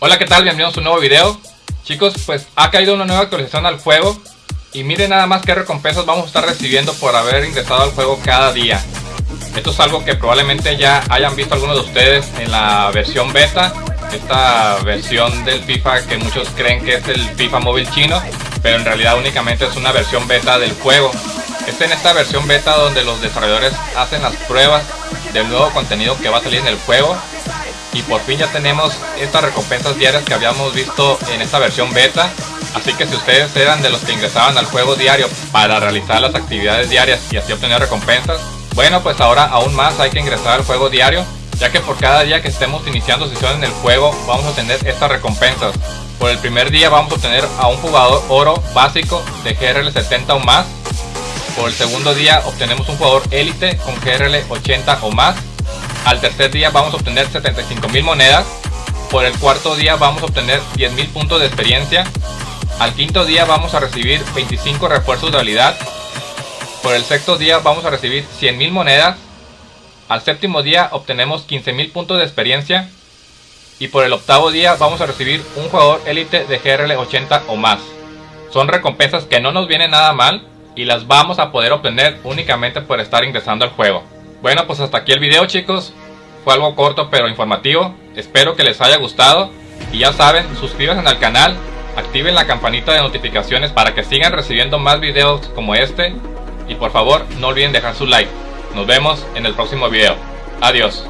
Hola, ¿qué tal? Bienvenidos a un nuevo video. Chicos, pues ha caído una nueva actualización al juego. Y miren nada más qué recompensas vamos a estar recibiendo por haber ingresado al juego cada día. Esto es algo que probablemente ya hayan visto algunos de ustedes en la versión beta. Esta versión del FIFA que muchos creen que es el FIFA móvil chino. Pero en realidad únicamente es una versión beta del juego. Es en esta versión beta donde los desarrolladores hacen las pruebas del nuevo contenido que va a salir en el juego y por fin ya tenemos estas recompensas diarias que habíamos visto en esta versión beta. Así que si ustedes eran de los que ingresaban al juego diario para realizar las actividades diarias y así obtener recompensas bueno pues ahora aún más hay que ingresar al juego diario ya que por cada día que estemos iniciando sesiones en el juego vamos a tener estas recompensas. Por el primer día vamos a obtener a un jugador oro básico de GRL 70 o más. Por el segundo día obtenemos un jugador élite con GRL 80 o más al tercer día vamos a obtener 75.000 monedas. Por el cuarto día vamos a obtener 10.000 puntos de experiencia. Al quinto día vamos a recibir 25 refuerzos de habilidad. Por el sexto día vamos a recibir 100.000 monedas. Al séptimo día obtenemos 15.000 puntos de experiencia. Y por el octavo día vamos a recibir un jugador élite de GRL 80 o más. Son recompensas que no nos vienen nada mal y las vamos a poder obtener únicamente por estar ingresando al juego. Bueno, pues hasta aquí el video chicos. Fue algo corto pero informativo. Espero que les haya gustado. Y ya saben, suscríbanse al canal, activen la campanita de notificaciones para que sigan recibiendo más videos como este. Y por favor, no olviden dejar su like. Nos vemos en el próximo video. Adiós.